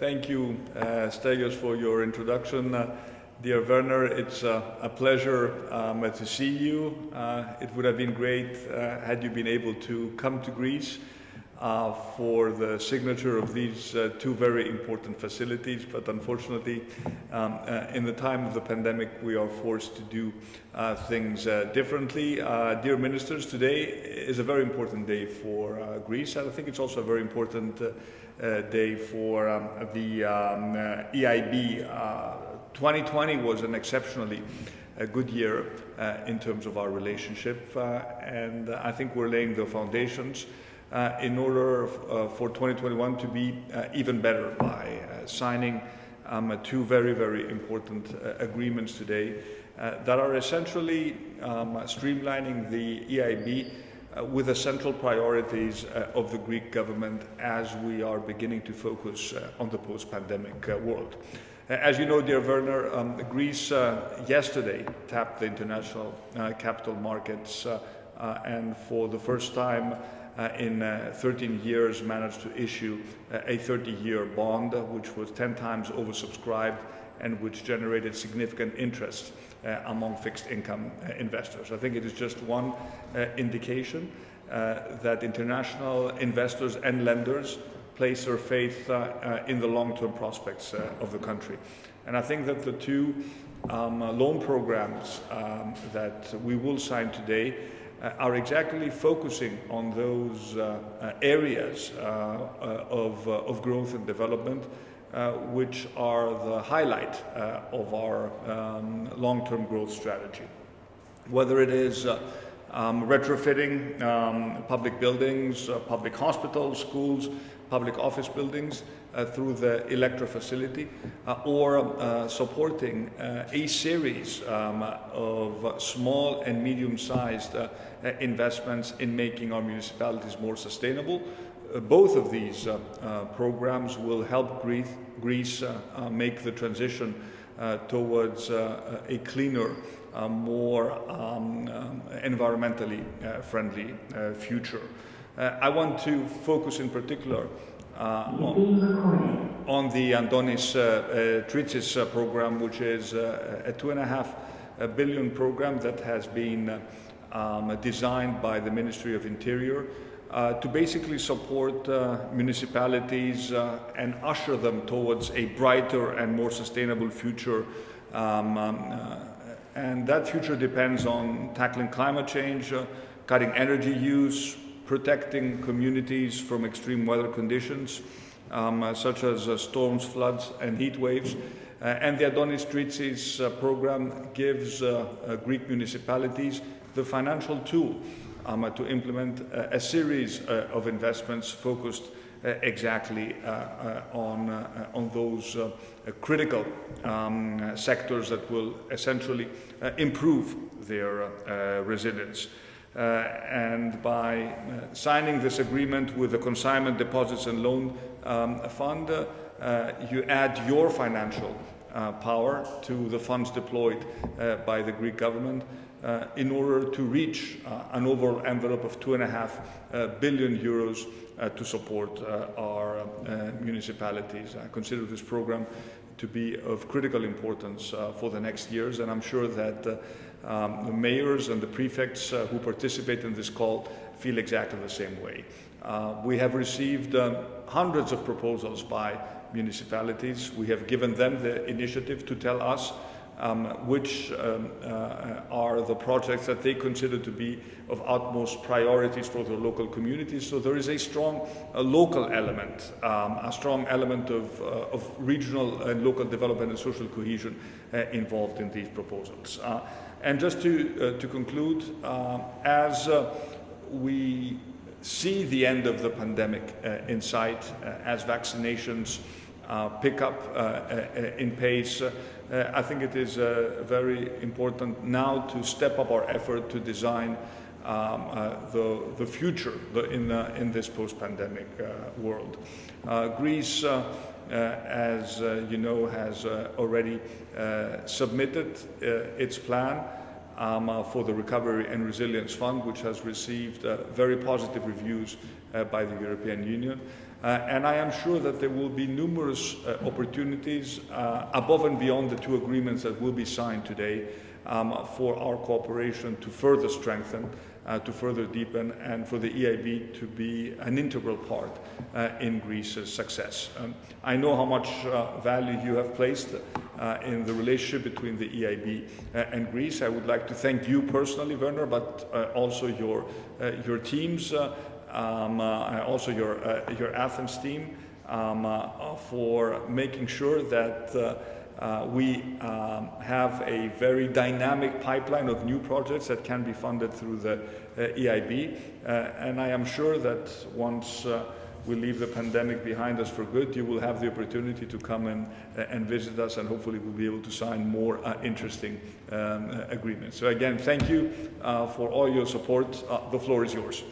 thank you, uh, for your introduction. Uh, dear Werner, it's uh, a pleasure um, to see you. Uh, it would have been great uh, had you been able to come to Greece uh, for the signature of these uh, two very important facilities, but unfortunately, um, uh, in the time of the pandemic, we are forced to do uh, things uh, differently. Dear ministers, today is a very important day for Greece, and I think it's also a very important day for um, the um, EIB. 2020 was an exceptionally a good year in terms of our relationship, and I think we're laying the foundations in order uh, for 2021 to be uh, even better by signing um, two very, very important agreements today that are essentially um, streamlining the EIB uh, with the central priorities uh, of the Greek government as we are beginning to focus uh, on the post-pandemic world. As you know, dear Werner, um, Greece yesterday tapped the international capital markets and for the first time uh, in uh, 13 years managed to issue uh, a 30-year bond, which was 10 times oversubscribed and which generated significant interest uh, among fixed income uh, investors. I think it is just one uh, indication that international investors and lenders place their faith in the long-term prospects of the country. And I think that the two um, loan programs um, that we will sign today uh, are exactly focusing on those uh, uh, areas of, of growth and development which are the highlight of our um, long-term growth strategy. Whether it is um, retrofitting um, public buildings, uh, public hospitals, schools, public office buildings uh, through the Electra facility, uh, or uh, supporting uh, a series um, of small and medium-sized uh, investments in making our municipalities more sustainable. both of these programs will help Greece, Greece make the transition towards a cleaner more um, um, environmentally uh, friendly uh, future. Uh, I want to focus in particular on, on, the Antonis Tritsis program, which is a two and a half billion program that has been um, designed by the Ministry of Interior uh, to basically support uh, municipalities uh, and usher them towards a brighter and more sustainable future. Um, um, and that future depends on tackling climate change, uh, cutting energy use, protecting communities from extreme weather conditions, um, uh, such as uh, storms, floods, and heat waves. Uh, and the Antonis Tritsis uh, program gives uh, Greek municipalities the financial tool um, to implement a series of investments focused exactly on, on those critical um, sectors that will essentially uh, improve their uh, resilience. Uh, and by signing this agreement with the Consignment Deposits and Loan um, Fund, you add your financial uh, power to the funds deployed uh, by the Greek government uh, in order to reach an overall envelope of two and a half billion euros to support our municipalities. I consider this program to be of critical importance uh, for the next years. And I'm sure that uh, um, the mayors and the prefects uh, who participate in this call feel exactly the same way. Uh, we have received um, hundreds of proposals by municipalities. We have given them the initiative to tell us um, which um, uh, are the projects that they consider to be of utmost priorities for the local communities. So there is a strong uh, local element, um, a strong element of, uh, of, regional and local development and social cohesion uh, involved in these proposals. Uh, and just to, uh, to conclude, as we see the end of the pandemic in sight, as vaccinations pick up in pace, uh, I think it is uh, very important now to step up our effort to design um, uh, the, the future in, in this post-pandemic world. Greece, as you know, has already submitted its plan um, uh, for the Recovery and Resilience Fund, which has received uh, very positive reviews uh, by the European Union. Uh, and I am sure that there will be numerous uh, opportunities uh, above and beyond the two agreements that will be signed today um, for our cooperation to further strengthen, uh, to further deepen, and for the EIB to be an integral part uh, in Greece's success. Um, I know how much uh, value you have placed in the relationship between the EIB and Greece. I would like to thank you personally, Werner, but also your, your teams um, uh, also your, uh, your Athens team um, uh, for making sure that uh, we um, have a very dynamic pipeline of new projects that can be funded through the uh, EIB. Uh, and I am sure that once we leave the pandemic behind us for good, you will have the opportunity to come and, and visit us, and hopefully we'll be able to sign more interesting um, agreements. So again, thank you for all your support. the floor is yours.